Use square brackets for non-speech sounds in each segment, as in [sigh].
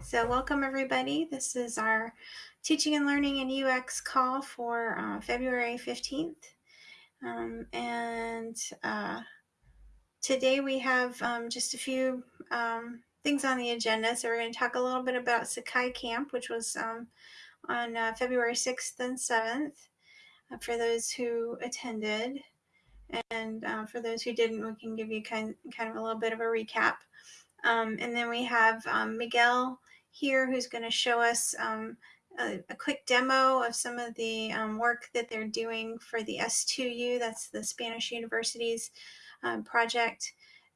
so welcome everybody. This is our teaching and learning and UX call for uh, February 15th. Um, and uh, today we have um, just a few um, things on the agenda. So we're going to talk a little bit about Sakai Camp, which was um, on uh, February 6th and 7th uh, for those who attended. And uh, for those who didn't, we can give you kind, kind of a little bit of a recap. Um, and then we have um, Miguel here who's going to show us um, a, a, quick demo of some of the um, work that they're doing for the S2U, that's the Spanish Universities um, project.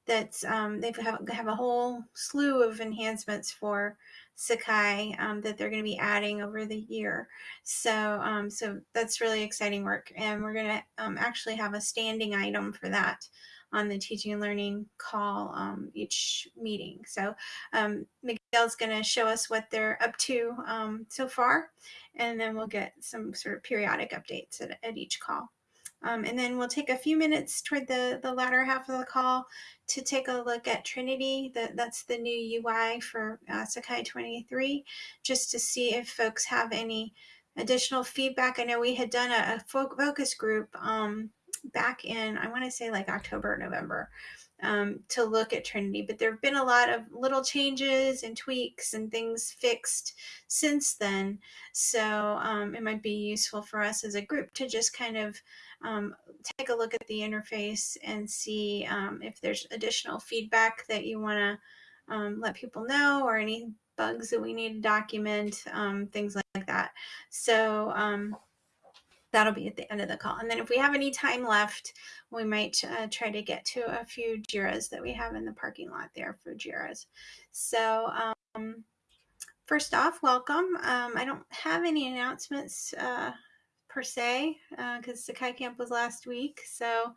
That's um, they have, have a whole slew of enhancements for Sakai that they're going to be adding over the year. So, so that's really exciting work, and we're going to actually have a standing item for that on the teaching and learning call um, each meeting. So um, Miguel's going to show us what they're up to um, so far, and then we'll get some sort of periodic updates at, at each call. Um, and then we'll take a few minutes toward the, the latter half of the call to take a look at Trinity. That, that's the new UI for uh, Sakai 23, just to see if folks have any additional feedback. I know we had done a, a focus group um, back in, I want to say like October, November, um, to look at Trinity. But there have been a lot of little changes and tweaks and things fixed since then. So um, it might be useful for us as a group to just kind of um, take a look at the interface and see um, if there's additional feedback that you want to um, let people know or any bugs that we need to document, um, things like that. So that'll be at the end of the call. And then if we have any time left, we might uh, try to get to a few JIRAs that we have in the parking lot there for JIRAs. So um, first off, welcome. Um, I don't have any announcements uh, per se because uh, Sakai Camp was last week. So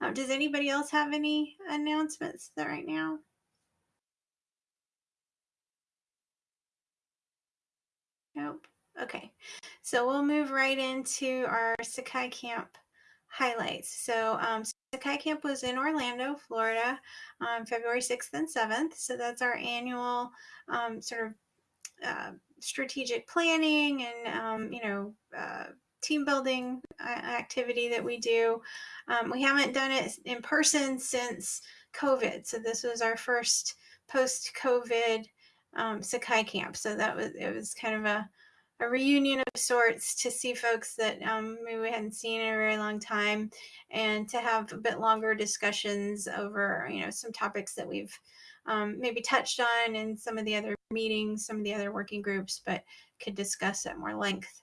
um, does anybody else have any announcements right now? Nope. Okay, so we'll move right into our Sakai Camp highlights. So um, Sakai Camp was in Orlando, Florida, um, February 6th and 7th. So that's our annual um, sort of uh, strategic planning and, um, you know, uh, team building uh, activity that we do. Um, we haven't done it in person since COVID. So this was our first post-COVID um, Sakai Camp. So that was, it was kind of a, a reunion of sorts to see folks that um, maybe we hadn't seen in a very long time and to have a bit longer discussions over you know some topics that we've um, maybe touched on in some of the other meetings some of the other working groups but could discuss at more length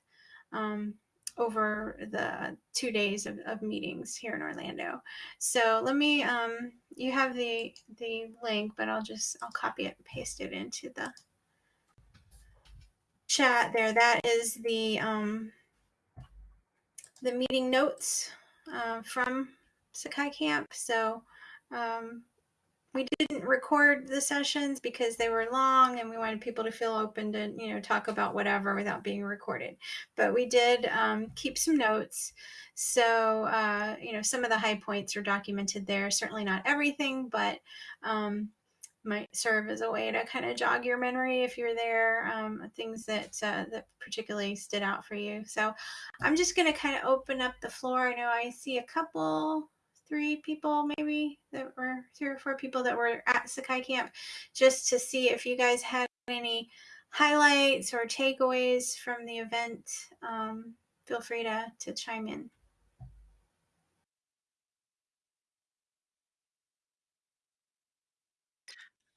um, over the two days of, of, meetings here in Orlando. So let me, um, you have the, the link, but I'll just, I'll copy it and paste it into the chat there, that is the um, the meeting notes uh, from Sakai Camp. So um, we didn't record the sessions because they were long and we wanted people to feel open to you know talk about whatever without being recorded. But we did um, keep some notes. So uh, you know some of the high points are documented there. Certainly not everything but um, might serve as a way to kind of jog your memory if you're there, um, things that uh, that particularly stood out for you. So I'm just going to kind of open up the floor. I know I see a couple, three people maybe that were three or four people that were at Sakai Camp just to see if you guys had any highlights or takeaways from the event. Um, feel free to, to chime in.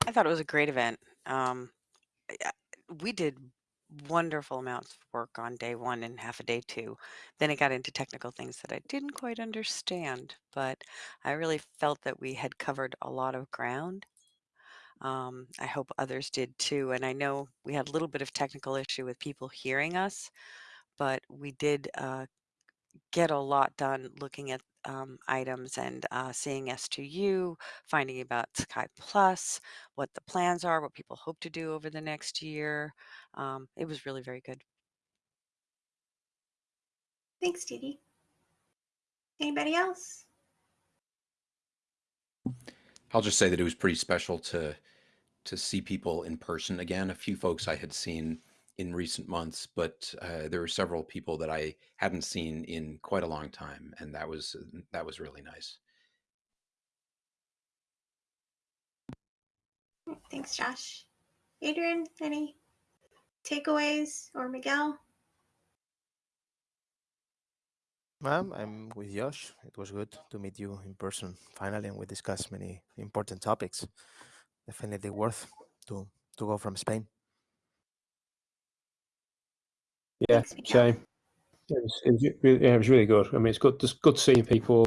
I thought it was a great event. Um, we did wonderful amounts of work on day one and half a day two. Then it got into technical things that I didn't quite understand, but I really felt that we had covered a lot of ground. Um, I hope others did too. And I know we had a little bit of technical issue with people hearing us, but we did uh, get a lot done looking at um, items and uh, seeing S2U, finding about Sakai Plus, what the plans are, what people hope to do over the next year. Um, it was really very good. Thanks, Dee Dee. Anybody else? I'll just say that it was pretty special to to see people in person again. A few folks I had seen in recent months, but uh, there were several people that I hadn't seen in quite a long time, and that was that was really nice. Thanks, Josh. Adrian, any takeaways or Miguel? Ma'am, I'm with Josh. It was good to meet you in person finally, and we discussed many important topics. Definitely worth to to go from Spain. Yeah, same. It was, it was, yeah, it was really good. I mean, it's good, just good seeing people,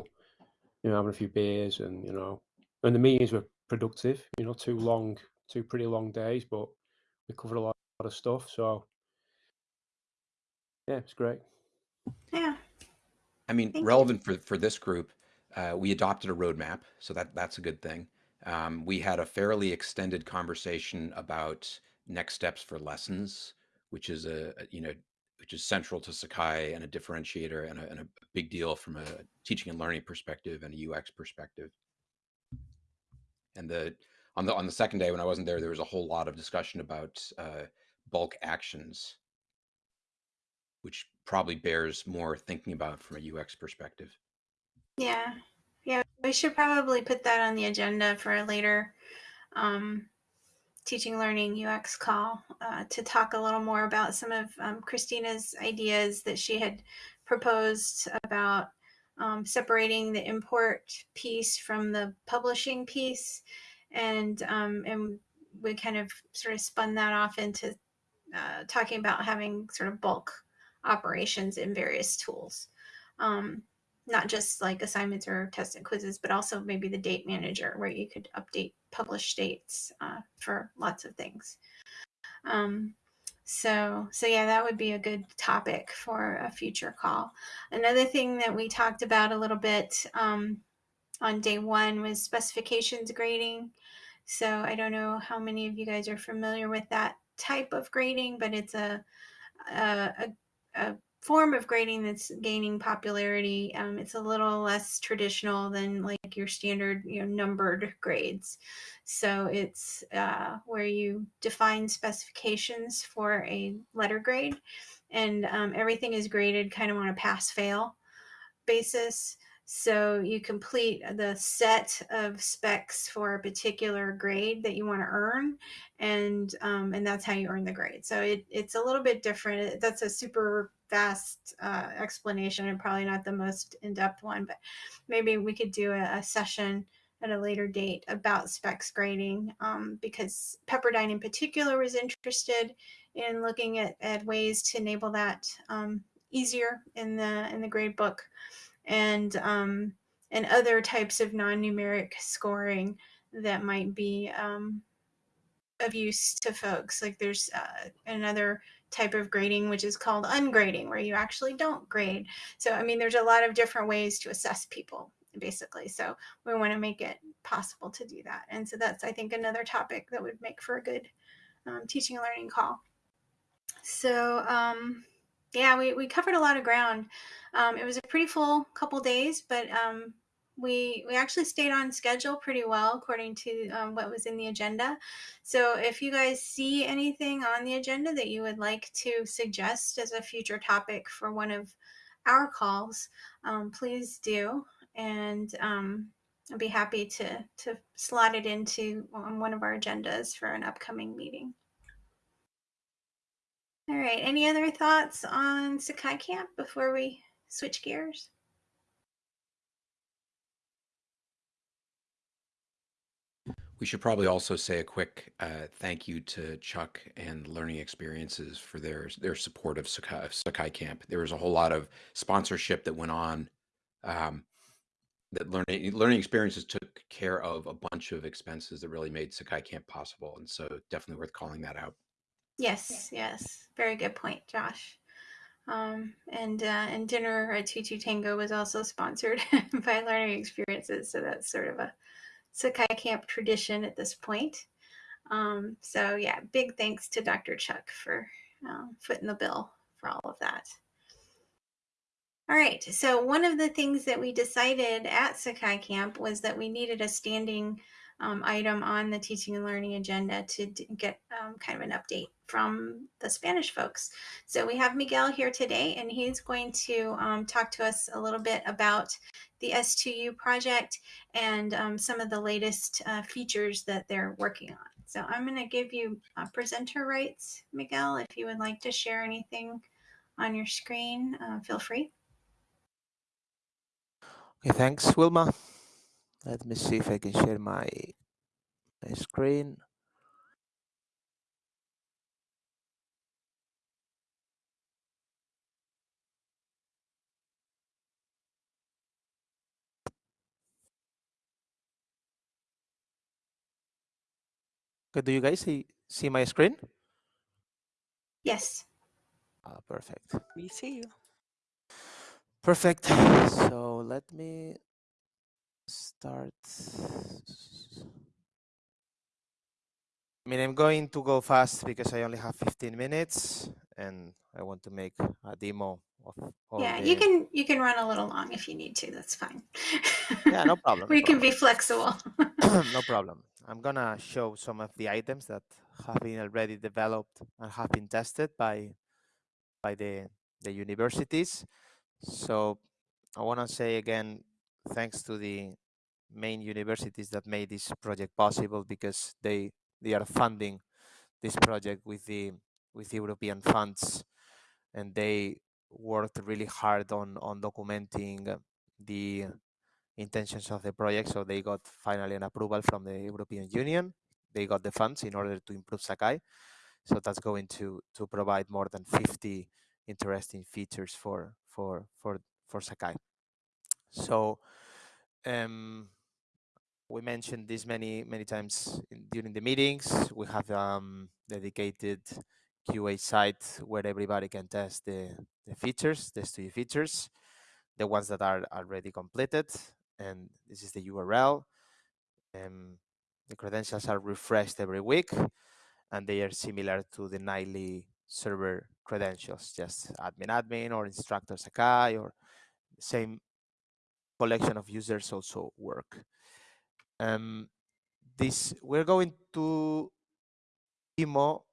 you know, having a few beers and, you know, and the meetings were productive, you know, two long, two pretty long days, but we covered a lot, lot of stuff. So, yeah, it's great. Yeah. I mean, Thank relevant for, for this group, uh, we adopted a roadmap, so that that's a good thing. Um, we had a fairly extended conversation about next steps for lessons, which is a, a you know which is central to Sakai and a differentiator and a, and a big deal from a teaching and learning perspective and a UX perspective. And the on the on the second day when I wasn't there, there was a whole lot of discussion about uh, bulk actions, which probably bears more thinking about from a UX perspective. Yeah. Yeah. We should probably put that on the agenda for a later um, teaching learning UX call uh, to talk a little more about some of um, Christina's ideas that she had proposed about um, separating the import piece from the publishing piece, and um, and we kind of sort of spun that off into uh, talking about having sort of bulk operations in various tools. Not just like assignments or tests and quizzes, but also maybe the date manager where you could update published dates uh, for lots of things. Um, so, so yeah, that would be a good topic for a future call. Another thing that we talked about a little bit um, on day one was specifications grading. So I don't know how many of you guys are familiar with that type of grading, but it's a, a, a, a form of grading that's gaining popularity. Um, it's a little less traditional than like your standard, you know, numbered grades. So it's uh, where you define specifications for a letter grade, and um, everything is graded kind of on a pass-fail basis. So you complete the set of specs for a particular grade that you want to earn, and um, and that's how you earn the grade. So it, it's a little bit different. That's a super vast uh, explanation and probably not the most in-depth one, but maybe we could do a, a session at a later date about specs grading um, because Pepperdine in particular was interested in looking at, at ways to enable that um, easier in the in the grade book and um, and other types of non-numeric scoring that might be um, of use to folks. Like there's uh, another type of grading which is called ungrading, where you actually don't grade. So I mean, there's a lot of different ways to assess people, basically. So we want to make it possible to do that. And so that's I think another topic that would make for a good um, teaching and learning call. So um, yeah, we, we covered a lot of ground. Um, it was a pretty full couple days, but um, we we actually stayed on schedule pretty well according to um, what was in the agenda. So if you guys see anything on the agenda that you would like to suggest as a future topic for one of our calls, um, please do, and um, I'll be happy to to slot it into one of our agendas for an upcoming meeting. All right. Any other thoughts on Sakai Camp before we switch gears? We should probably also say a quick uh, thank you to Chuck and Learning Experiences for their their support of Sakai, Sakai Camp. There was a whole lot of sponsorship that went on. Um, that learning learning experiences took care of a bunch of expenses that really made Sakai Camp possible, and so definitely worth calling that out. Yes, yes. Very good point, Josh. Um, and uh, and dinner at Tutu Tango was also sponsored [laughs] by Learning Experiences, so that's sort of a Sakai Camp tradition at this point. Um, so yeah, big thanks to Dr. Chuck for uh, footing the bill for all of that. All right, so one of the things that we decided at Sakai Camp was that we needed a standing um, item on the teaching and learning agenda to get um, kind of an update from the Spanish folks. So we have Miguel here today, and he's going to um, talk to us a little bit about the S2U project and um, some of the latest uh, features that they're working on. So I'm going to give you uh, presenter rights, Miguel. If you would like to share anything on your screen, uh, feel free. Okay, thanks, Wilma. Let me see if I can share my, my screen. Okay, do you guys see, see my screen? Yes. Ah, perfect. We see you. Perfect. So let me start. I mean, I'm going to go fast because I only have 15 minutes and I want to make a demo of all yeah, the... you can you can run a little long if you need to. That's fine. Yeah, no [laughs] problem. no we can problem. be flexible. [coughs] no [laughs] problem. I'm gonna show some of the items that have been already developed and have been tested by by the the universities. So I want to say again, thanks to the main universities that made this project possible because they they are funding this project with the with European funds, and they worked really hard on on documenting the intentions of the project. So they got finally an approval from the European Union. They got the funds in order to improve Sakai. So that's going to to provide more than 50 interesting features for for for for Sakai. So um, we mentioned this many many times in, during the meetings. We have um, dedicated QA site where everybody can test the, the features, the studio features, the ones that are already completed, and this is the URL. Um, the credentials are refreshed every week, and they are similar to the nightly server credentials, just admin admin or instructor Sakai or same collection of users also work. Um, this we're going to demo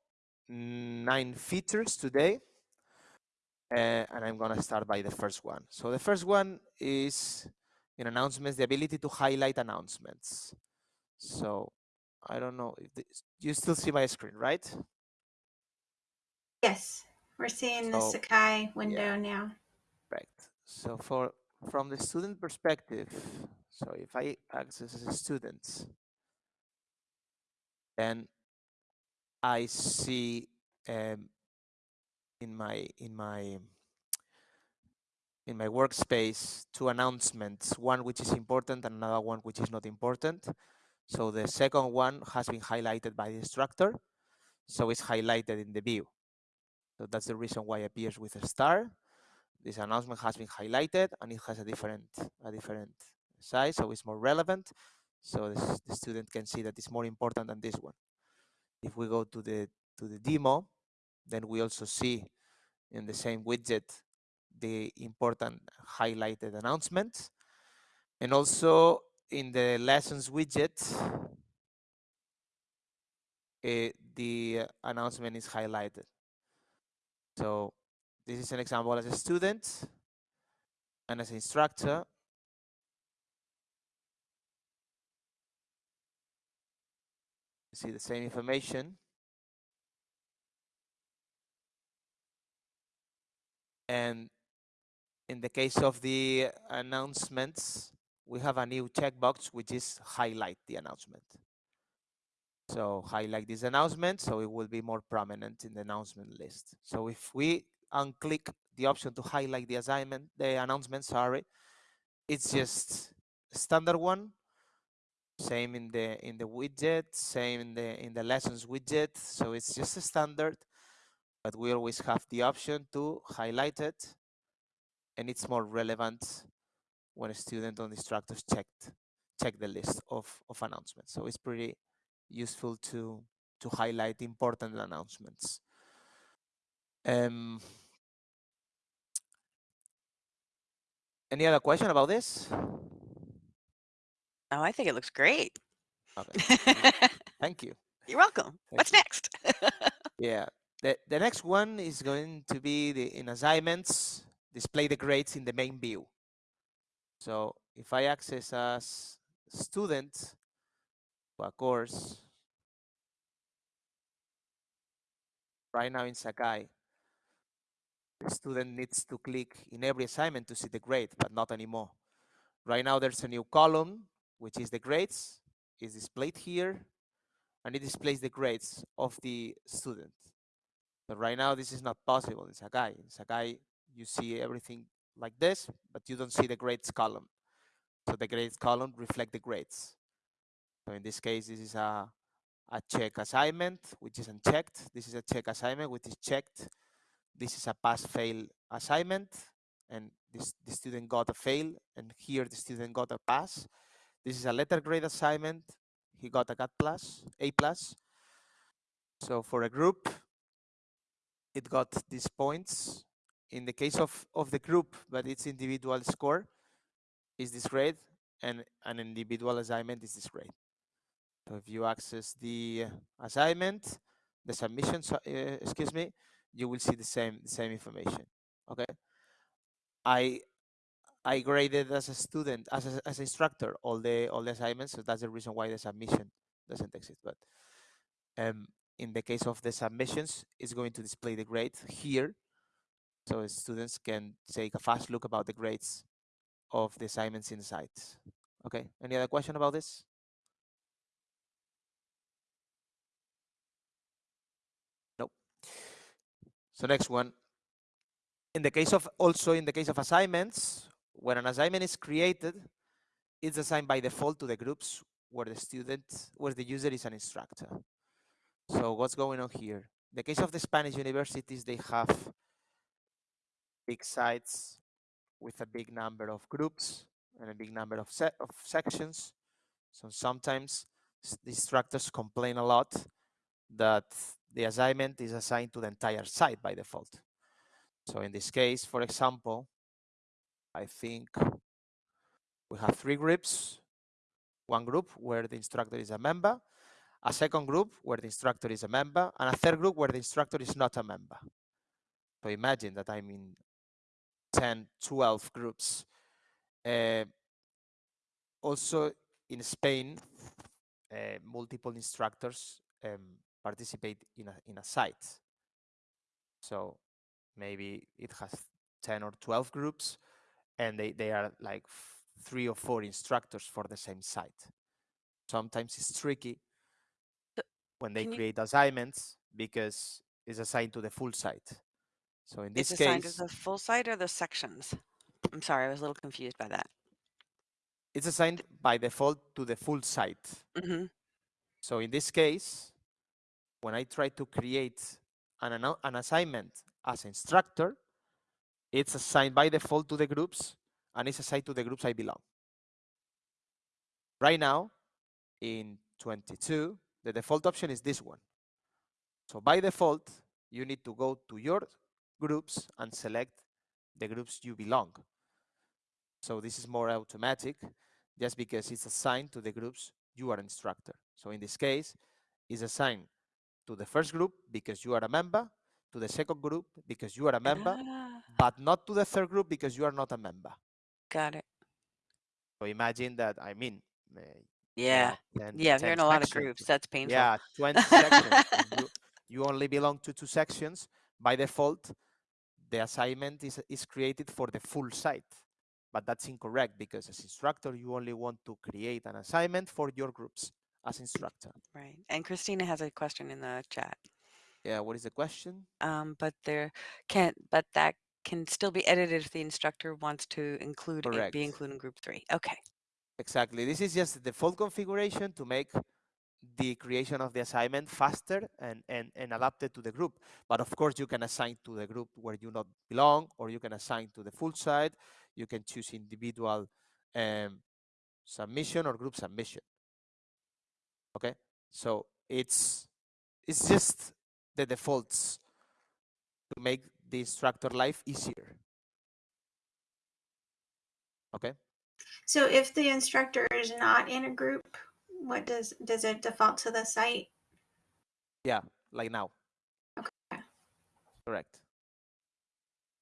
nine features today, uh, and I'm gonna start by the first one. So the first one is in announcements, the ability to highlight announcements. So I don't know if this, you still see my screen, right? yes, we're seeing the Sakai window yeah. now. Right. So for from the student perspective, so if I access as a student, then I see um, in my in my in my workspace two announcements, one which is important and another one which is not important. So the second one has been highlighted by the instructor, so it's highlighted in the view. So that's the reason why it appears with a star. This announcement has been highlighted and it has a different a different size, so it's more relevant. So this, the student can see that it's more important than this one. If we go to the to the demo, then we also see in the same widget the important highlighted announcements. And also in the lessons widget, uh, the announcement is highlighted. So this is an example as a student and as an instructor. See the same information. And in the case of the announcements, we have a new checkbox, which is highlight the announcement. So highlight this announcement, so it will be more prominent in the announcement list. So if we unclick the option to highlight the assignment, the announcement, sorry, it's just standard one. Same in the in the widget, same in the in the lessons widget. So it's just a standard, but we always have the option to highlight it, and it's more relevant when a student or instructors checked check the list of of announcements. So it's pretty useful to to highlight important announcements. Um, any other question about this? Oh, I think it looks great. Okay. Thank you. [laughs] You're welcome. Thank What's you. next? [laughs] Yeah. The, the next one is going to be the in assignments, display the grades in the main view. So if I access as student to a course, right now in Sakai, the student needs to click in every assignment to see the grade, but not anymore. Right now there's a new column, which is the grades, is displayed here, and it displays the grades of the student. But right now this is not possible in Sakai. In Sakai, you see everything like this, but you don't see the grades column. So the grades column reflect the grades. So in this case, this is a, a check assignment, which is unchecked. This is a check assignment, which is checked. This is a pass-fail assignment, and this the student got a fail, and here the student got a pass. This is a letter grade assignment. He got a cat plus, A plus. So for a group, it got these points. In the case of, of the group, but its individual score is this grade, and an individual assignment is this grade. So if you access the assignment, the submission, uh, excuse me, you will see the same the same information. Okay. I I graded as a student, as a, as instructor, all the all the assignments. So that's the reason why the submission doesn't exist. But um, in the case of the submissions, it's going to display the grade here, so students can take a fast look about the grades of the assignments in the site. Okay. Any other question about this? Nope. So next one. In the case of also in the case of assignments, when an assignment is created, it's assigned by default to the groups where the student, where the user is an instructor. So what's going on here? In the case of the Spanish universities, they have big sites with a big number of groups and a big number of, set of sections. So sometimes the instructors complain a lot that the assignment is assigned to the entire site by default. So in this case, for example, I think we have three groups. One group where the instructor is a member, a second group where the instructor is a member, and a third group where the instructor is not a member. So imagine that I'm in 10, 12 groups. Uh, also in Spain, uh, multiple instructors um, participate in a, in a site. So maybe it has 10 or 12 groups and they, they are like three or four instructors for the same site. Sometimes it's tricky when they Can you- create assignments because it's assigned to the full site. So in this case, It's assigned to the full site or the sections? I'm sorry, I was a little confused by that. it's assigned by default to the full site. hmm So in this case, when I try to create an, an assignment as instructor, it's assigned by default to the groups and it's assigned to the groups I belong. Right now, in 22, the default option is this one. So by default, you need to go to your groups and select the groups you belong. So this is more automatic just because it's assigned to the groups you are instructor. So in this case, it's assigned to the first group because you are a member, to the second group because you are a member, Ah, but not to the third group because you are not a member. got it. So imagine that, I mean, uh, Yeah. now 10 Yeah, if you're in a lot of groups, that's painful. Yeah, 20 sections. you, [laughs] you only belong to two sections. By default, the assignment is, is created for the full site. But that's incorrect because as instructor, you only want to create an assignment for your groups as instructor. Right. And Christina has a question in the chat. Yeah, what is the question? Um, but there can but that can still be edited if the instructor wants to include Correct. be included in group three. Okay. Exactly. This is just the default configuration to make the creation of the assignment faster and, and, and adapted to the group. But of course, you can assign to the group where you not belong, or you can assign to the full site. You can choose individual um, submission or group submission. Okay, so it's it's just the defaults to make the instructor life easier. Okay. So if the instructor is not in a group What does does it default to the site? Yeah, like now. Okay. Correct.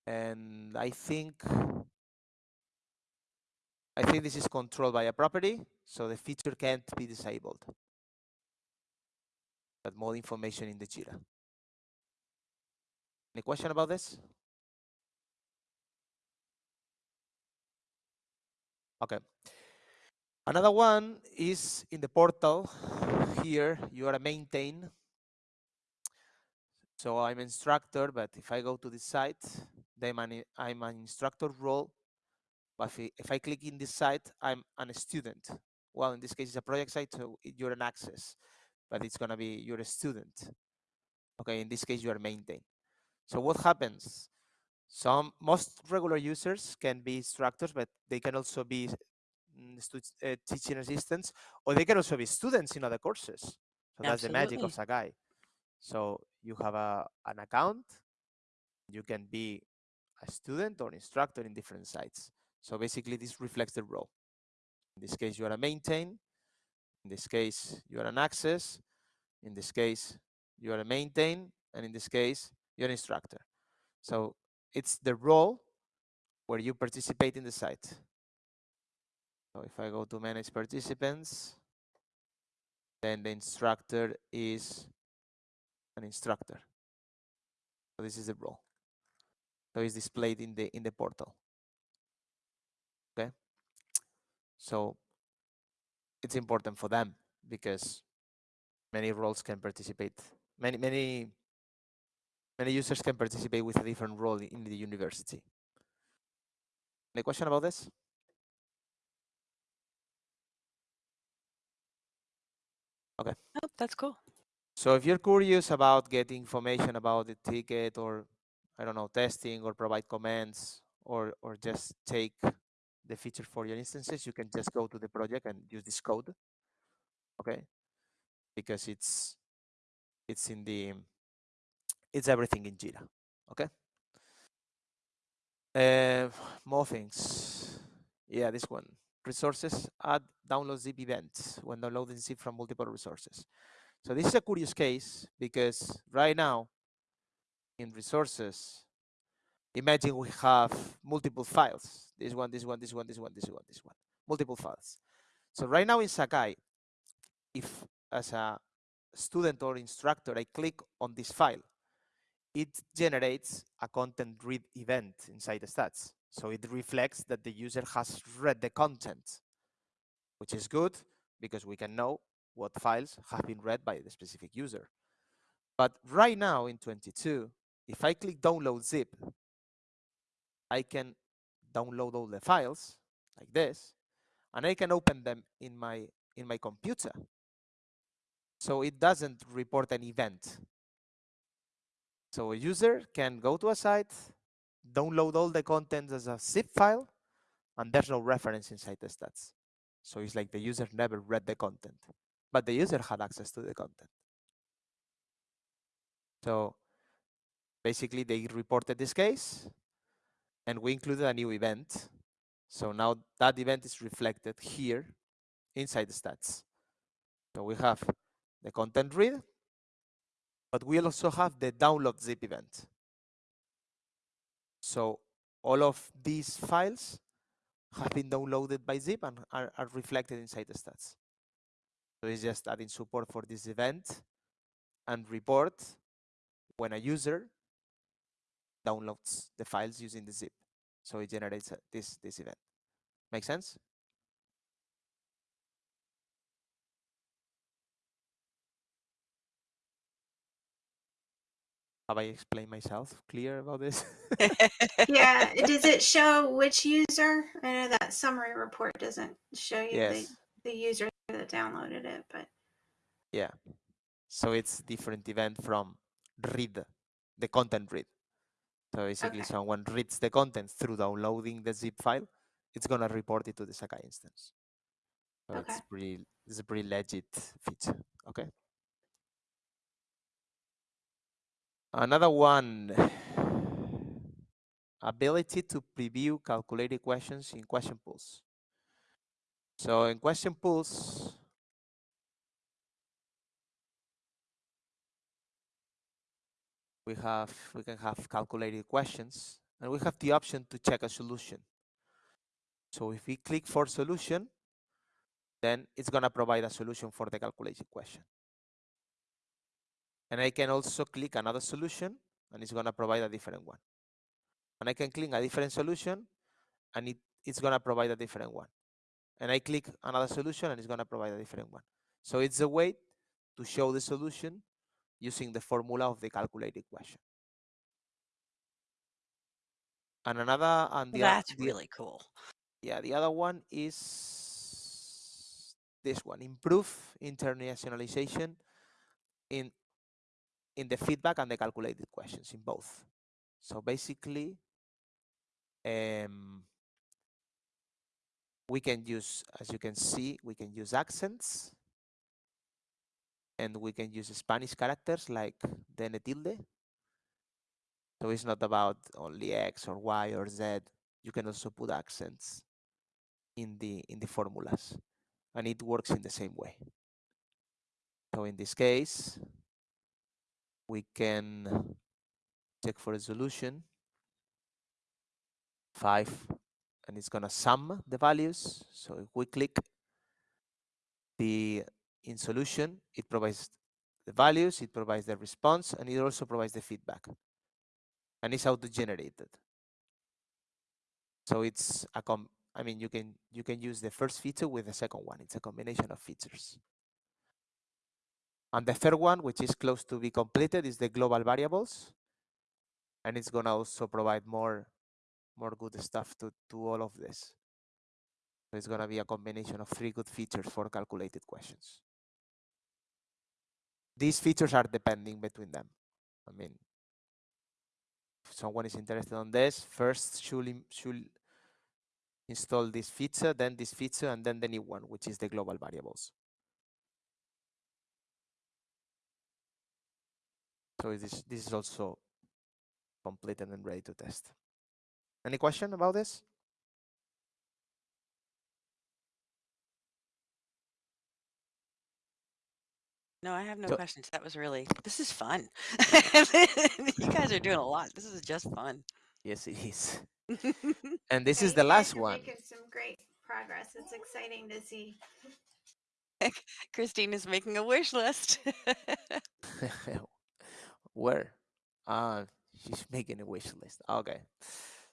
And I think I think this is controlled by a property, so the feature can't be disabled. But more information in the Jira. Any question about this? Okay. Another one is in the portal. Here you are a maintain. So I'm instructor, but if I go to this site, then I'm an instructor role. But if I, if I click in this site, I'm an student. Well, in this case, it's a project site, so you're an access, but it's gonna be you're a student. Okay, in this case, you are maintain. So what happens? Some most regular users can be instructors, but they can also be uh, teaching assistants, or they can also be students in other courses. So Absolutely. that's the magic of Sakai. So you have a, an account, you can be a student or instructor in different sites. So basically this reflects the role. In this case, you are a maintain. In this case, you are an access. In this case, you are a maintain. And in this case, you're an instructor. So it's the role where you participate in the site. So if I go to manage participants, then the instructor is an instructor. So this is the role. So it's displayed in the in the portal. Okay. So it's important for them because many roles can participate. Many many many users can participate with a different role in the university. Any question about this? Okay. Oh, that's cool. So if you're curious about getting information about the ticket or, I don't know, testing or provide comments or, or just take the feature for your instances, you can just go to the project and use this code. Okay. Because it's, it's in the, it's everything in Jira. Okay. Uh, more things. Yeah, this one resources add download zip events when downloading zip from multiple resources. So this is a curious case because right now in resources, imagine we have multiple files. This one, this one, this one, this one, this one, this one, multiple files. So right now in Sakai, if as a student or instructor, I click on this file, it generates a content read event inside the stats. So it reflects that the user has read the content, which is good because we can know what files have been read by the specific user. But right now in 22, if I click download zip, I can download all the files like this, and I can open them in my in my computer. So it doesn't report an event. So a user can go to a site, download all the content as a zip file, and there's no reference inside the stats. So it's like the user never read the content, but the user had access to the content. So basically they reported this case and we included a new event. So now that event is reflected here inside the stats. So we have the content read, but we also have the download zip event. So all of these files have been downloaded by zip and are, are reflected inside the stats. So it's just adding support for this event and report when a user downloads the files using the zip. So it generates uh, this, this event. Make sense? Have I explained myself clear about this? [laughs] [laughs] yeah. Does it show which user? I know that summary report doesn't show you yes. the, the user that downloaded it, but yeah. So it's different event from read, the content read. So basically okay. someone reads the content through downloading the zip file, it's gonna report it to the Sakai instance. So okay. it's pretty it's a pretty legit feature. Okay. Another one, [sighs] ability to preview calculated questions in question pools. So in question pools, we have we can have calculated questions and we have the option to check a solution. So if we click for solution, then it's going to provide a solution for the calculated question. And I can also click another solution and it's going to provide a different one. And I can click a different solution and it, it's going to provide a different one. And I click another solution and it's going to provide a different one. So it's a way to show the solution using the formula of the calculated question. And another, and the, That's the, really cool. yeah, the other one is this one, improve internationalization in in the feedback and the calculated questions in both. So basically, um, we can use, as you can see, we can use accents and we can use Spanish characters like the tilde. So it's not about only X or Y or Z. You can also put accents in the in the formulas and it works in the same way. So in this case, we can check for a solution five and it's gonna sum the values. So if we click the in solution, it provides the values, it provides the response, and it also provides the feedback. And it's auto-generated. So it's a com I mean you can you can use the first feature with the second one. It's a combination of features. And the third one, which is close to be completed, is the global variables. And it's gonna also provide more more good stuff to, to all of this. So it's gonna be a combination of three good features for calculated questions. These features are depending between them. I mean, if someone is interested on this, first should, should install this feature, then this feature, and then the new one, which is the global variables. So this, this is also completed and ready to test. Any question about this? No, I have no So- questions. That was really, this is fun. [laughs] you guys are doing a lot. This is just fun. Yes, it is. [laughs] And this Yeah, is the last one. Making some great progress. It's exciting to see. [laughs] Christine is making a wish list. Where? Uh, she's [laughs] making a wish list. Okay.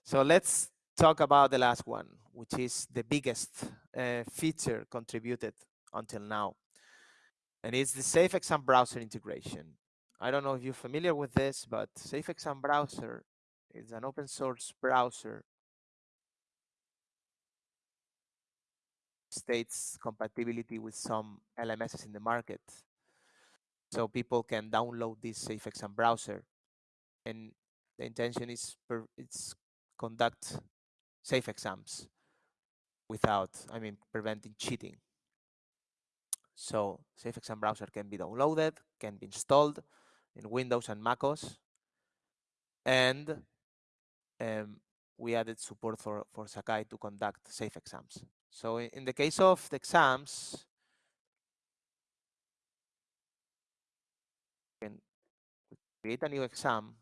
So let's talk about the last one, which is the biggest uh, feature contributed until now. And it's the Safe Exam browser integration. I don't know if you're familiar with this, but Safe Exam browser is an open source browser states compatibility with some LMSs in the market. So people can download this Safe Exam browser. And the intention is per, it's conduct safe exams without, I mean, preventing cheating. So Safe Exam browser can be downloaded, can be installed in Windows and MacOS. And um, we added support for, for Sakai to conduct safe exams. So in, in the case of the exams, you can create a new exam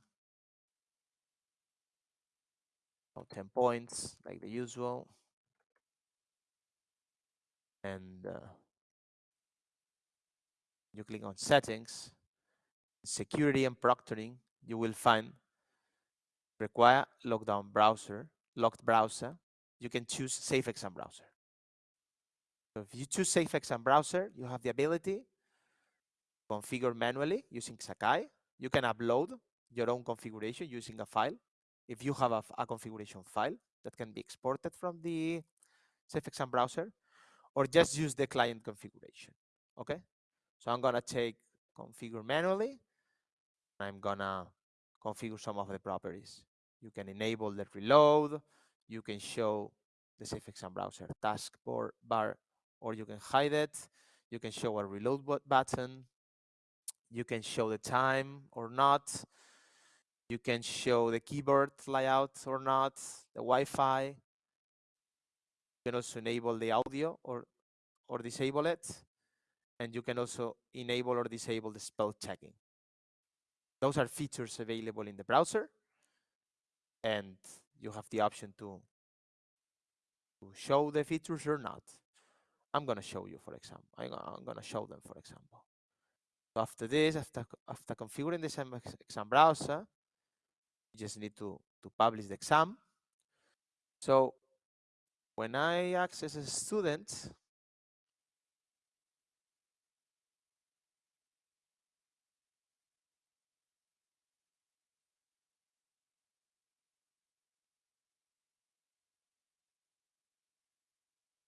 of 10 points, like the usual. And uh, you click on settings, security and proctoring, you will find require lockdown browser, locked browser. You can choose safe exam browser. So if you choose safe exam browser, you have the ability to configure manually using Sakai. You can upload your own configuration using a file. If you have a, a configuration file that can be exported from the exam browser, or just use the client configuration. Okay, so I'm gonna take configure manually. I'm gonna configure some of the properties. You can enable the reload. You can show the exam browser taskbar bar, or you can hide it. You can show a reload button. You can show the time or not. You can show the keyboard layout or not, the Wi-Fi. You can also enable the audio or, or disable it. And you can also enable or disable the spell checking. those are features available in the browser, and you have the option to to show the features or not. I'm gonna show you, for example. I'm, I'm gonna show them, for example. After this, after after configuring the exam browser, you just need to to publish the exam. So when I access a student,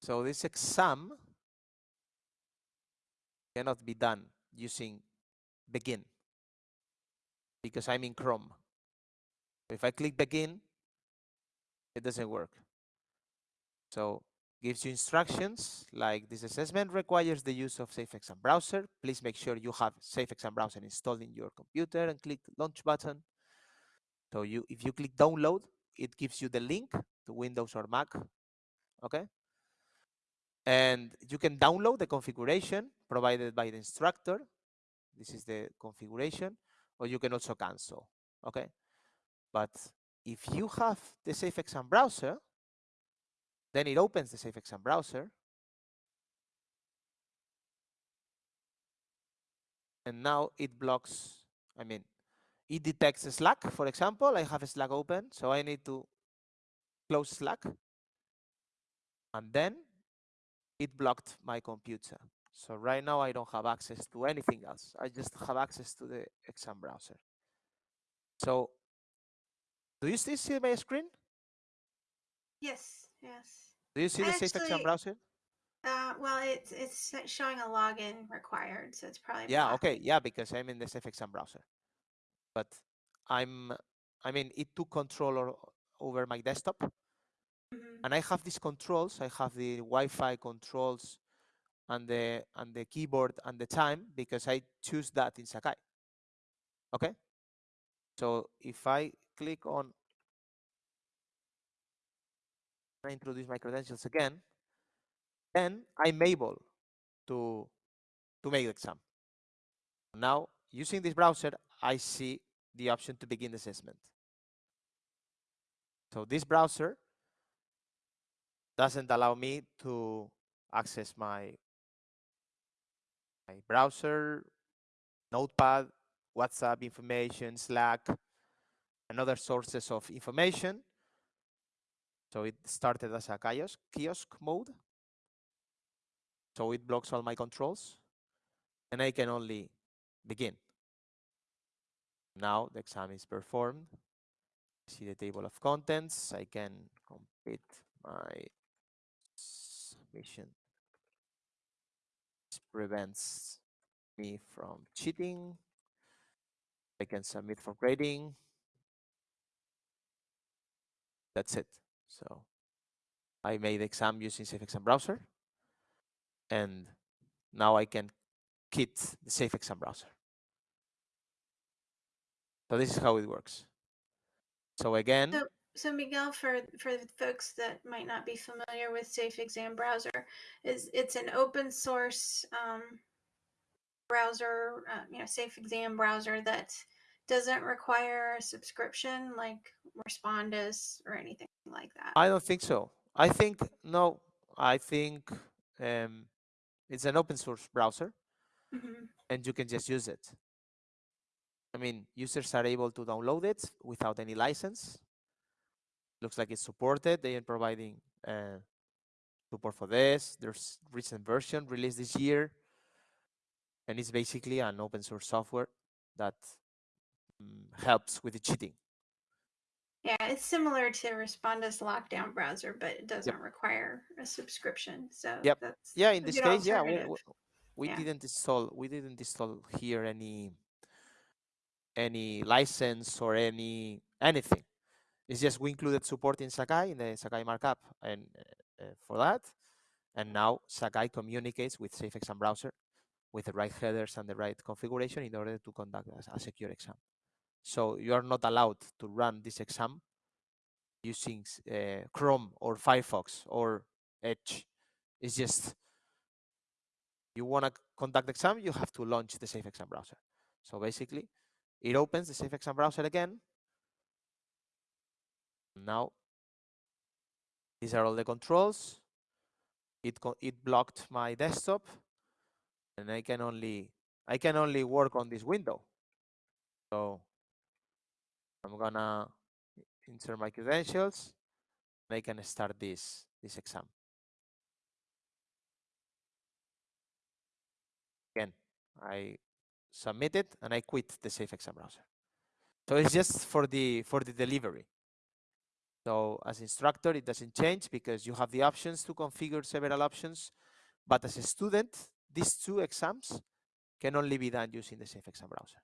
So this exam cannot be done using begin because I'm in Chrome. If I click begin, it doesn't work. So gives you instructions like this assessment requires the use of Safe Exam Browser. Please make sure you have Safe Exam Browser installed in your computer and click launch button. So you, if you click download, it gives you the link to Windows or Mac. Okay. And you can download the configuration provided by the instructor. This is the configuration, or you can also cancel. Okay. But if you have the Safe Exam browser, then it opens the Safe Exam browser. And now it blocks, I mean, it detects Slack, for example. I have Slack open, so I need to close Slack. And then it blocked my computer. So right now I don't have access to anything else. I just have access to the exam browser. So do you still see my screen? Yes, yes. Do you see the Safe Exam browser? Uh, well, it's it's showing a login required, so it's probably yeah. Okay, yeah, because I'm in the Safe Exam browser, but I'm, I mean, it took control over my desktop, mm -hmm. and I have these controls. I have the Wi-Fi controls, and the and the keyboard and the time because I choose that in Sakai. Okay, so if I click on I introduce my credentials again, then I'm able to, to make the exam. Now, using this browser, I see the option to begin the assessment. So this browser doesn't allow me to access my, my browser, Notepad, WhatsApp information, Slack, and other sources of information so it started as a kiosk, kiosk mode. So it blocks all my controls and I can only begin. Now the exam is performed. See the table of contents. I can complete my submission. Prevents me from cheating. I can submit for grading. That's it. So I made the exam using Safe Exam browser. And now I can kit the Safe Exam browser. So this is how it works. So again. So Miguel, for for folks that might not be familiar with Safe Exam browser, is it's an open source um, browser, uh, you know, Safe Exam browser that doesn't require a subscription like Respondus or anything like that. I don't think so. I think no. I think um, it's an open source browser, mm -hmm. and you can just use it. I mean, users are able to download it without any license. Looks like it's supported. They are providing uh, support for this. There's recent version released this year, and it's basically an open source software that um, helps with the cheating. Yeah, it's similar to Respondus lockdown browser, but it doesn't yep. require a subscription. So yep. yeah, in this case, yeah, we, we yeah. didn't install we didn't install here any any license or any anything. It's just we included support in Sakai in the Sakai markup and uh, for that. And now Sakai communicates with Safe Exam browser with the right headers and the right configuration in order to conduct a, a secure exam. So you are not allowed to run this exam using uh, Chrome or Firefox or Edge. It's just you want to conduct the exam, you have to launch the Safe Exam browser. So basically, it opens the Safe Exam browser again. Now, these are all the controls. It it blocked my desktop, and I can only I can only work on this window. So I'm gonna insert my credentials, and I can start this this exam. Again, I submit it and I quit the Safe Exam browser. So it's just for the for the delivery. So as instructor, it doesn't change because you have the options to configure several options. But as a student, these two exams can only be done using the Safe Exam browser.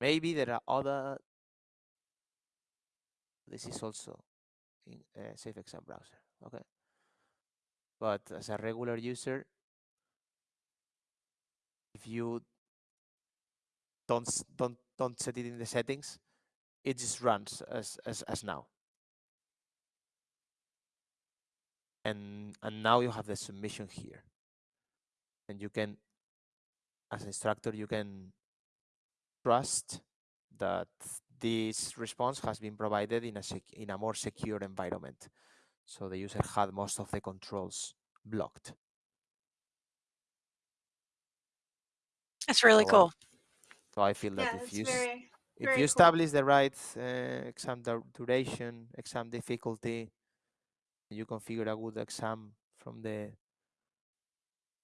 Maybe there are other. This is also in a Safe Exam browser. Okay. But as a regular user, if you don't don't don't set it in the settings, it just runs as as, as now. And and now you have the submission here. And you can as an instructor you can trust that this response has been provided in a in a more secure environment. So the user had most of the controls blocked. That's really so, cool. So I feel that yeah, if you very, if very you cool. establish the right uh, exam duration, exam difficulty, you configure a good exam from the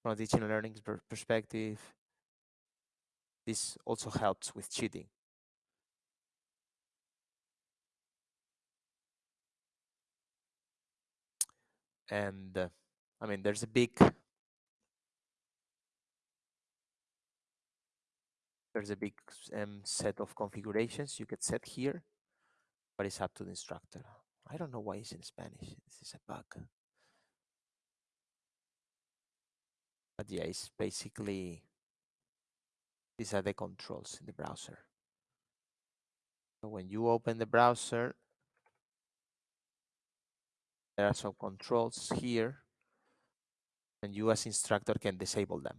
from a teaching and learning perspective. This also helps with cheating. And uh, I mean, there's a big there's a big um, set of configurations you can set here, but it's up to the instructor. I don't know why it's in Spanish. This is a bug. But yeah, it's basically, these are the controls in the browser. So when you open the browser, there are some controls here, and you as instructor can disable them.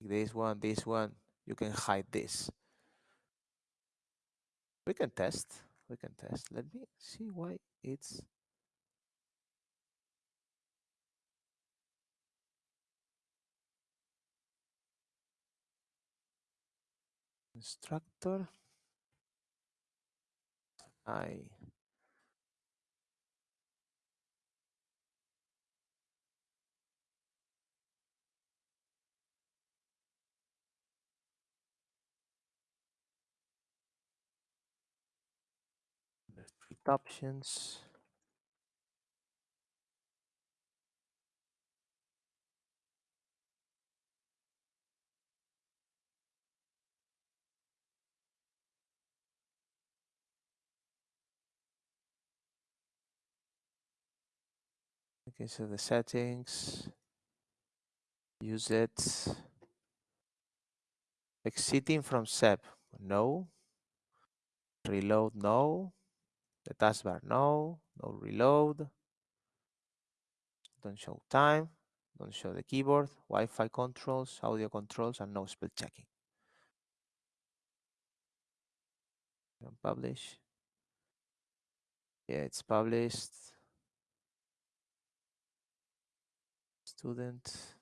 This one, this one, you can hide this. We can test, we can test. Let me see why it's instructor. I options. Okay, so the settings, use it. Exiting from SEB, no. Reload, no. The taskbar, no. No reload. Don't show time. Don't show the keyboard. Wi-Fi controls, audio controls, and no spell checking. Don't publish. Yeah, it's published. Student.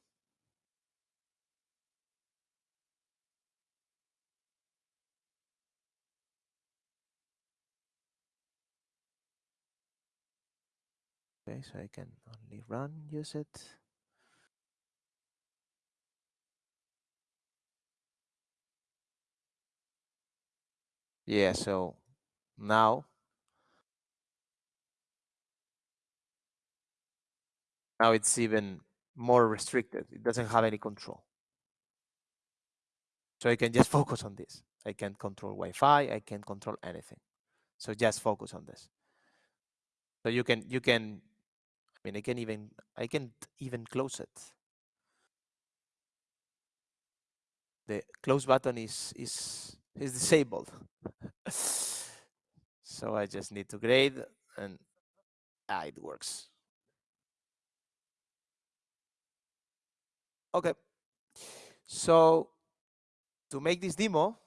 Okay, so I can only run, use it. Yeah, so now now it's even more restricted. It doesn't have any control. So I can just [laughs] focus on this. I can't control Wi-Fi, I can't control anything. So just focus on this. So you can you can I mean, I can even I can even close it. The close button is is is disabled. [laughs] so I just need to grade and ah, it works. Okay. So to make this demo,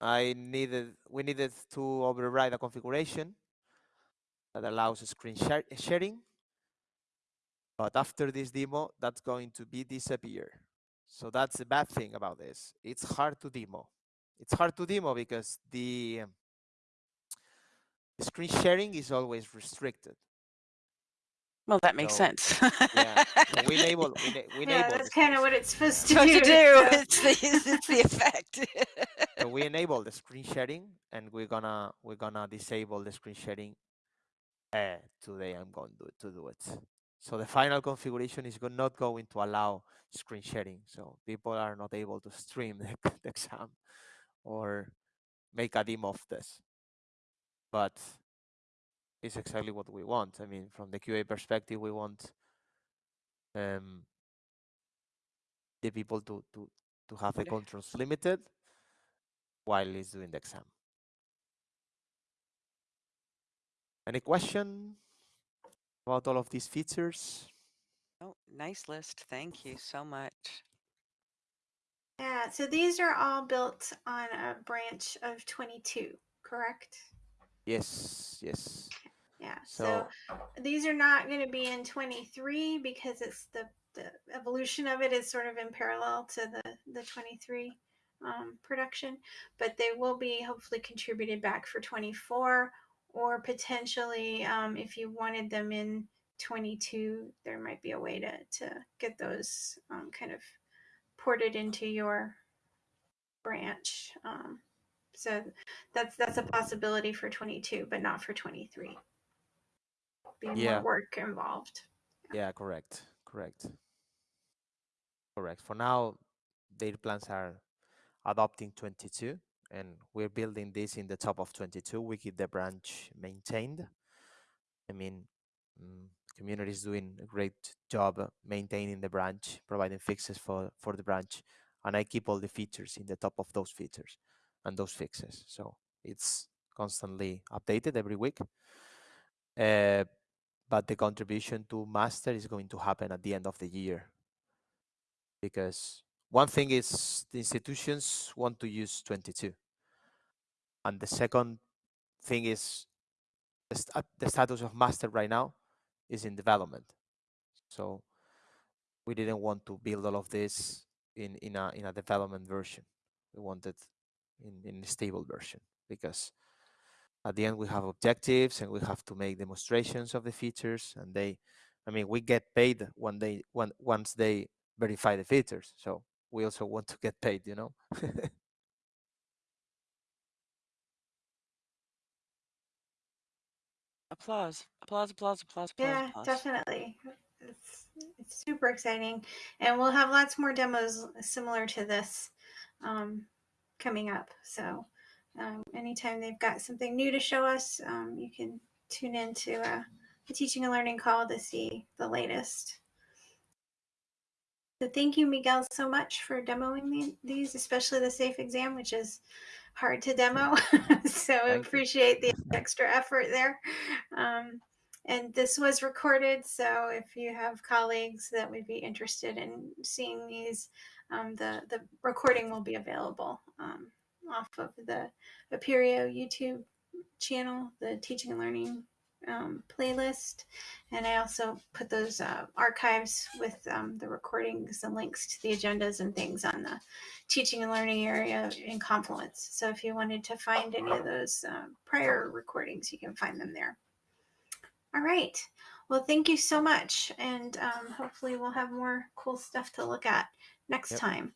I needed we needed to override a configuration that allows screen sharing. But after this demo, that's going to be disappear. So that's the bad thing about this. It's hard to demo. It's hard to demo because the, the screen sharing is always restricted. Well, that makes So, sense. yeah, so we enable [laughs] we, we Yeah, enable that's kind of what it's supposed to what do. to do. [laughs] so- It's the it's the effect. so we [laughs] enable the screen sharing and we're gonna we're gonna disable the screen sharing uh, today i'm going to, to do it so the final configuration is not going to allow screen sharing. So people are not able to stream [laughs] the, the exam or make a demo of this. But it's exactly what we want. I mean from the qa perspective we want um, the people to to to have the controls limited while he's doing the exam. Any question about all of these features? oh, nice list. Thank you so much. Yeah, so these are all built on a branch of 22, correct? Yes, yes. Yeah. So, So these are not going to be in 23 because it's the the evolution of it is sort of in parallel to the the 23 um, production, but they will be hopefully contributed back for 24 or potentially um, if you wanted them in 22, there might be a way to to get those um, kind of ported into your branch. Um, so that's that's a possibility for 22, but not for 23. Be Yeah. more work involved. yeah, correct, correct, correct. For now, their plans are adopting 22, and we're building this in the top of 22. We keep the branch maintained. I mean, mm, community is doing a great job uh, maintaining the branch, providing fixes for for the branch, and I keep all the features in the top of those features and those fixes. So it's constantly updated every week. Uh, but the contribution to master is going to happen at the end of the year because one thing is the institutions want to use 22 and the second thing is the, st- the status of master right now is in development. So we didn't want to build all of this in in a in a development version. We wanted in in a stable version because at the end we have objectives and we have to make demonstrations of the features and they i mean we get paid when they when once they verify the features. So we also want to get paid you know [laughs] Applause. Applause. Applause. Applause. Applause. Yeah, applause. definitely. It's, it's super exciting. And we'll have lots more demos similar to this um, coming up. So, um, anytime they've got something new to show us, um, you can tune into uh, the teaching and learning call to see the latest. So, thank you, Miguel, so much for demoing the, these, especially the SAFE exam, which is hard to demo. [laughs] so, I appreciate the extra effort there. Um, and this was recorded, so if you have colleagues that would be interested in seeing these, um, the the recording will be available um, off of the Apereo YouTube channel, the Teaching and Learning um, playlist, and I also put those uh, archives with um, the recordings and links to the agendas and things on the Teaching and Learning area in Confluence. So if you wanted to find any of those uh, prior recordings, you can find them there. All right. Well, thank you so much. And um, hopefully, we'll have more cool stuff to look at next Yep. time.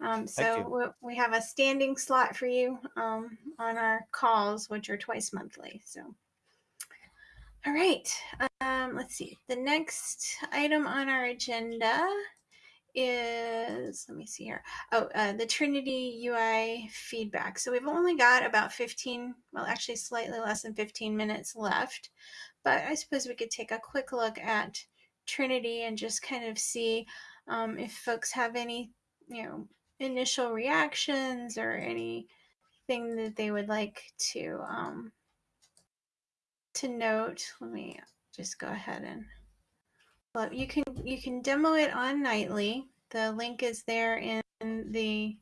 Um, so, we have a standing slot for you um, on our calls, which are twice monthly. So, all right. Um, let's see. The next item on our agenda is let me see here. Oh, uh, the Trinity UI feedback. So we've only got about 15, well, actually slightly less than 15 minutes left. But I suppose we could take a quick look at Trinity and just kind of see um, if folks have any, you know, initial reactions or anything that they would like to um, to note. Let me just go ahead and well, you can you can demo it on Nightly. the link is there in the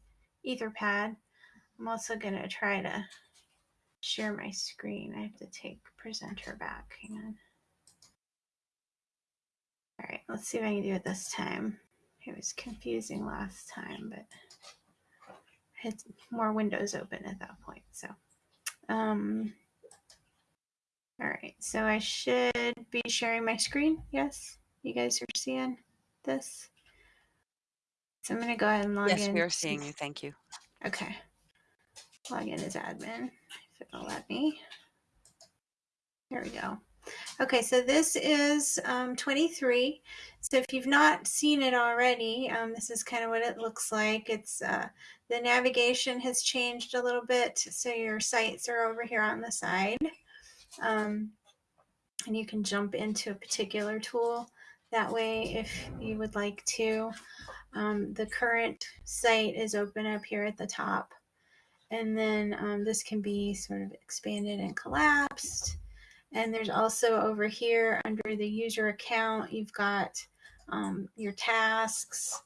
Etherpad. I'm also going to try to share my screen. I have to take presenter back. Hang on. All right, let's see if I can do it this time. It was confusing last time, but I had more windows open at that point. So, um, all right, so I should be sharing my screen. Yes, you guys are seeing this. So I'm going to go ahead and log Yes, in. we are seeing you. Thank you. Okay. Log in as admin, if it'll let me. There we go. Okay, so this is um, 23. So if you've not seen it already, um, this is kind of what it looks like. It's uh, the navigation has changed a little bit. So your sites are over here on the side. Um, and you can jump into a particular tool that way if you would like to. Um, the current site is open up here at the top. And then um, this can be sort of expanded and collapsed. And there's also over here under the user account, you've got um, your tasks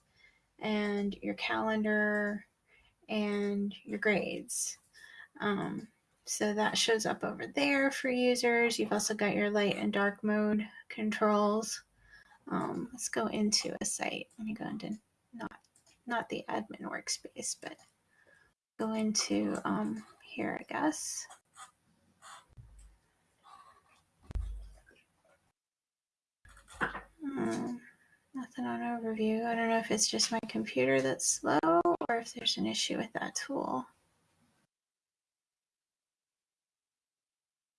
and your calendar and your grades. Um, so that shows up over there for users. You've also got your light and dark mode controls. Um, let's go into a site. Let me go into not not the admin workspace, but go into um, here, I guess. Hmm, nothing on overview. I don't know if it's just my computer that's slow or if there's an issue with that tool.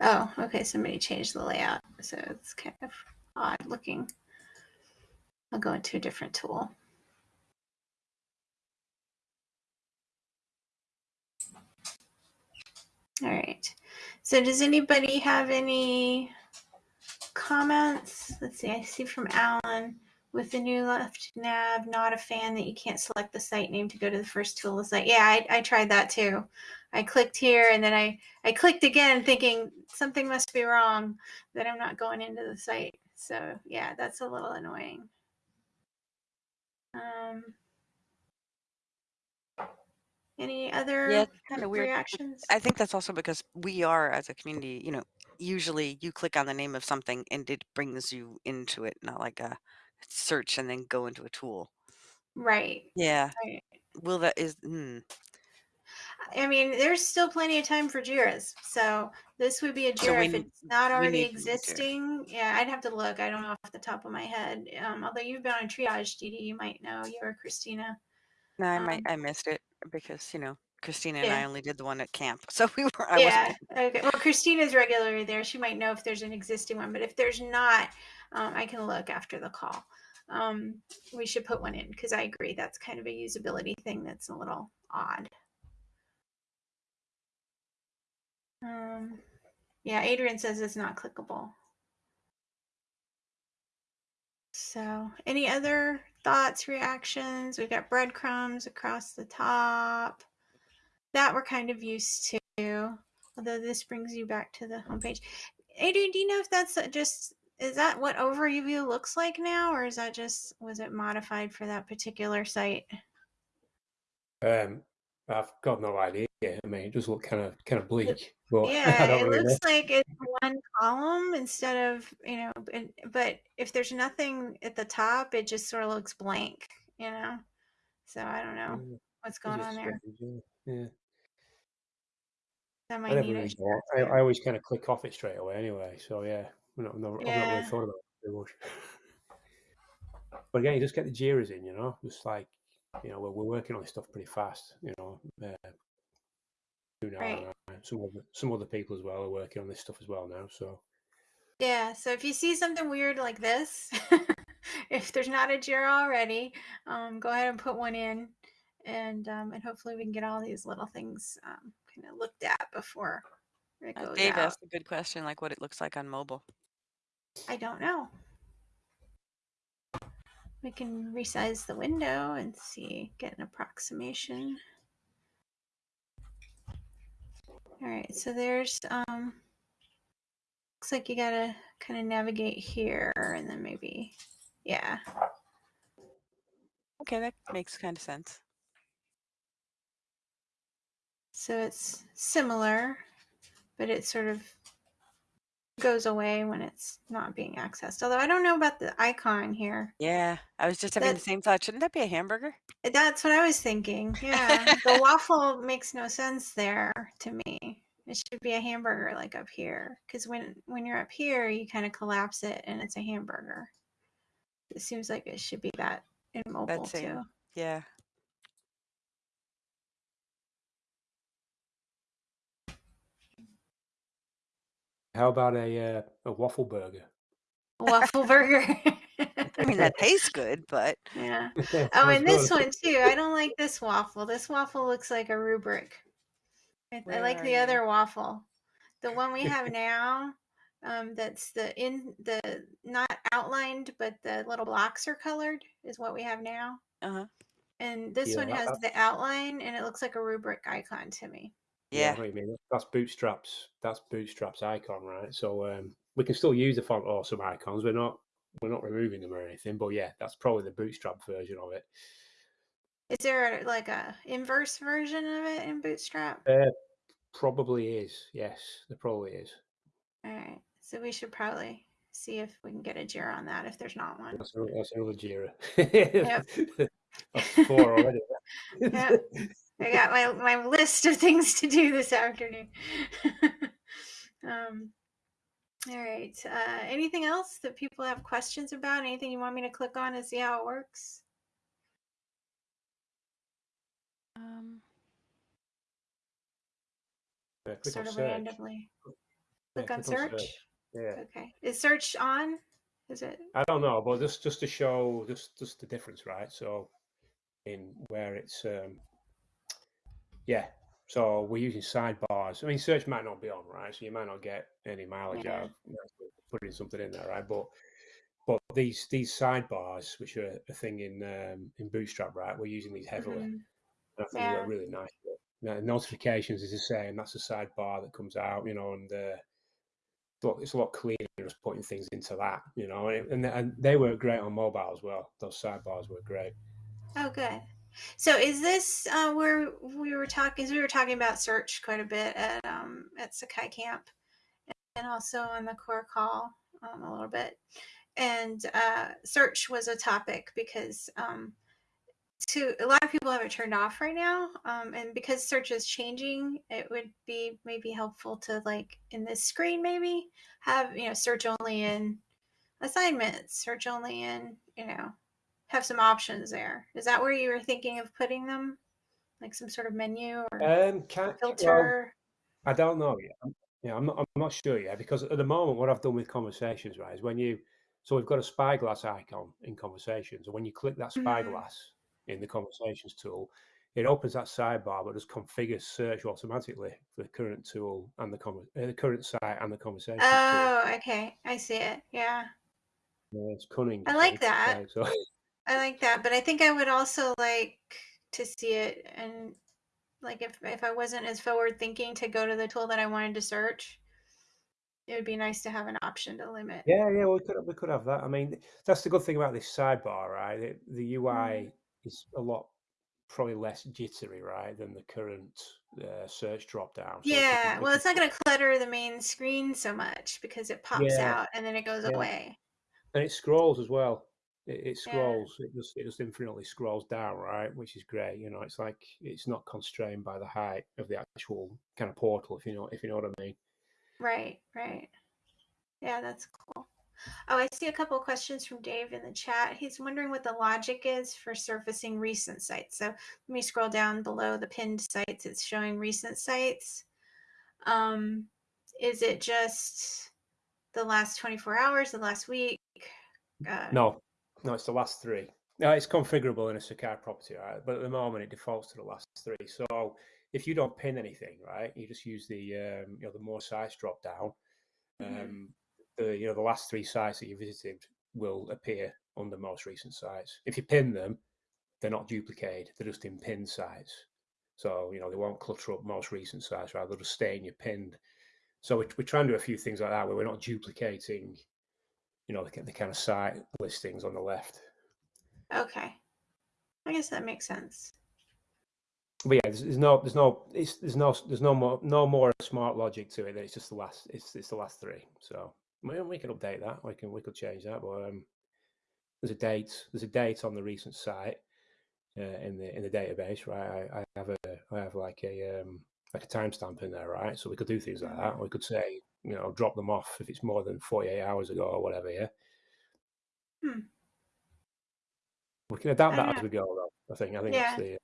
Oh, okay. Somebody changed the layout, so it's kind of odd looking. I'll go into a different tool. All right. So does anybody have any comments? Let's see. I see from Alan with the new left nav, not a fan that you can't select the site name to go to the first tool the site. Yeah, I, I tried that too. I clicked here and then I, I clicked again thinking something must be wrong that I'm not going into the site. So yeah, that's a little annoying. Um, any other Yeah, kind of weird. reactions? I think that's also because we are, as a community, you know, usually you click on the name of something and it brings you into it, not like a search and then go into a tool. right. Yeah. Right. Will that is hmm. I mean, there's still plenty of time for JIRAs. So this would be a So JIRA we if it's not already need to use JIRA. existing. Yeah, I'd have to look. I don't know off the top of my head. Um, although you've been on triage, Dee Dee, you might know. You or Christina. No, I might Um, I missed it because you know Christina and I only did the one at camp, [laughs] so we were I yeah. Okay. Well, Christina's regularly there. She might know if there's an existing one, but if there's not, um, I can look after the call. Um, we should put one in because I agree that's kind of a usability thing that's a little odd. Um, yeah, Adrian says it's not clickable. So, any other thoughts, reactions? We've got breadcrumbs across the top that we're kind of used to, although this brings you back to the homepage. Adrian, do you know if that's just is that what overview looks like now, or is that just was it modified for that particular site? Um, I've got no idea. I mean, it does look kind of kind of bleak, [laughs] I Yeah, it really know. looks like it's one column instead of you know, but if there's nothing at the top, it just sort of looks blank, you know. So I don't know Mm, what's going on there. strange? Yeah. yeah. That I might never need really. I. I always kind of click off it straight away anyway. So yeah, I'm not, I've, never, I've not really thought about it too much. [laughs] but again, you just get the jiras in, you know. Just like you know, we're, we're working on this stuff pretty fast. You know, uh, you know, Right. and, uh, some other some other people as well are working on this stuff as well now. So Yeah, so if you see something weird like this, [laughs] if there's not a JIRA already, um, go ahead and put one in, and um, and hopefully we can get all these little things um, kind of looked at before it Uh, goes Dave out. asked a good question, like what it looks like on mobile. I don't know. We can resize the window and see, get an approximation. All right, so there's um, looks like you gotta kind of navigate here, and then maybe, yeah. Okay, that makes kind of sense. So it's similar, but it's sort of goes away when it's not being accessed. Although I don't know about the icon here. Yeah, I was just having the same thought. Shouldn't that be a hamburger? Eh, that's what I was thinking. [laughs] Yeah. the waffle makes no sense there to me. It should be a hamburger like up here. Because when when you're up here, you kind of collapse it and it's a hamburger. It seems like it should be that in mobile same. too. Yeah. How about a uh, a waffle burger? Waffle burger. [laughs] I mean, that tastes good, but yeah. [laughs] [laughs] Oh, and this one too. I don't like this waffle. This waffle looks like a rubric. I, I like the you? other waffle. The one we have now, um, that's the in the not outlined, but the little blocks are colored, is what we have now. uh-huh. And this Yeah, one has the outline, and it looks like a rubric icon to me. Yeah. I mean that's Bootstrap's that's Bootstrap's icon, right? So um, we can still use the font awesome icons. We're not we're not removing them or anything, but yeah, that's probably the Bootstrap version of it. Is there like a inverse version of it in Bootstrap? Uh, probably is. Yes, there probably is. All right, so we should probably see if we can get a Jira on that if there's not one. That's, another- that's another Jira. Yep. [laughs] that's four already. [laughs] Yep. [laughs] I got my, my list of things to do this afternoon. [laughs] um, all right. Uh, anything else that people have questions about? Anything you want me to click on and see how it works? Um, Yeah, click sort on of search. randomly. Yeah, Click on click search. Yeah. Okay. Is search on? Is it? I don't know, but just just to show just just the difference, right? So in where it's um yeah. So we're using sidebars. I mean, search might not be on, right? So you might not get any mileage Yeah. out of putting something in there, right? But but these these sidebars, which are a thing in um, in Bootstrap, right? We're using these heavily. Mhm. And I think Yeah. work really nice. Now, notifications is the same. That's a sidebar that comes out, you know, and uh, it's a lot cleaner just putting things into that, you know, and, and and they work great on mobile as well. Those sidebars work great. Oh, good. So is this uh, where we were talking? We were talking about search quite a bit at um, at Sakai Camp, and also on the core call um, a little bit. And uh, search was a topic because um, to a lot of people have it turned off right now, um, and because search is changing, it would be maybe helpful to like in this screen maybe have you know search only in assignments, search only in you know have some options there. Is that where you were thinking of putting them? Like some sort of menu or Um, can, well, filter? I don't know yet. Yeah, I'm not. I'm not sure yet because at the moment, what I've done with conversations, right, is when you. So we've got a spyglass icon in conversations, and when you click that Mhm. spyglass in the conversations tool, it opens that sidebar, but just configures search automatically for the current tool and the uh, the current site and the conversations tool. Oh, okay. I see it. Yeah. Yeah, it's cunning. I like that. right, so [laughs] I like that, but I think I would also like to see it and like if if I wasn't as forward thinking to go to the tool that I wanted to search, it would be nice to have an option to limit. Yeah, yeah, we could we could have that. I mean, that's the good thing about this sidebar, right? It, the UI Mm. is a lot probably less jittery, right, than the current uh, search drop down. So Yeah, well, it's not going to clutter the main screen so much because it pops Yeah, out and then it goes yeah. away. and it scrolls as well. It, it Yeah. scrolls. It just it just infinitely scrolls down, right? Which is great. You know, it's like it's not constrained by the height of the actual kind of portal, if you know if you know what I mean. Right, right. Yeah, that's cool. Oh, I see a couple of questions from Dave in the chat. He's wondering what the logic is for surfacing recent sites. So let me scroll down below the pinned sites. It's showing recent sites. Um, is it just the last 24 hours, the last week? Uh, No, no, it's the last three. No, it's configurable in a Sakai property, right? But at the moment, it defaults to the last three. So if you don't pin anything, right, you just use the um, you know the more sites drop down. Mhm. Um, the you know the last three sites that you visited will appear on the most recent sites. If you pin them, they're not duplicated; they're just in pinned sites. So you know they won't clutter up most recent sites, right? They'll just stay in your pinned. So we're trying to do a few things like that where we're not duplicating, you know, the, the kind of site listings on the left. Okay. I guess that makes sense. But yeah, there's, there's no, there's no, it's, there's no, there's no more, no more smart logic to it. That it's just the last, it's, it's the last three. So we, we can update that. We can, we could change that. But um, there's a date. There's a date on the recent site uh, in the in the database, right? I, I have a, I have like a um, like a timestamp in there, right? So we could do things like that. We could say, you know, drop them off if it's more than 48 hours ago or whatever. Yeah. Hmm. We can adapt that as we go. Though, I think. I think Yeah. that's the.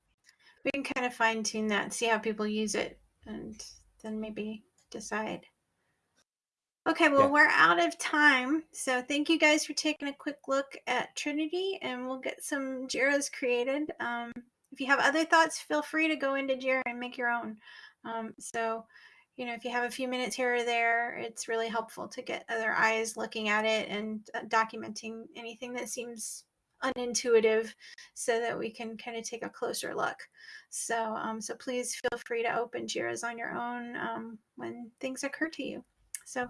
We can kind of fine tune that, see how people use it, and then maybe decide. Okay, well, Yeah. we're out of time. So thank you guys for taking a quick look at Trinity, and we'll get some JIRAs created. Um, if you have other thoughts, feel free to go into JIRA and make your own. Um, so, you know, if you have a few minutes here or there, it's really helpful to get other eyes looking at it and uh, documenting anything that seems unintuitive so that we can kind of take a closer look. So, um, so please feel free to open JIRAs on your own um, when things occur to you. So,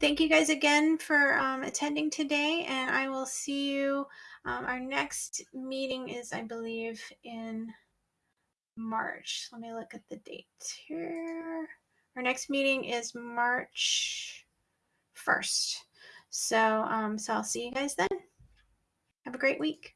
thank you guys again for um, attending today, and I will see you. Um, our next meeting is, I believe, in March. Let me look at the date here. Our next meeting is March 1st. So, um, so I'll see you guys then. Have a great week.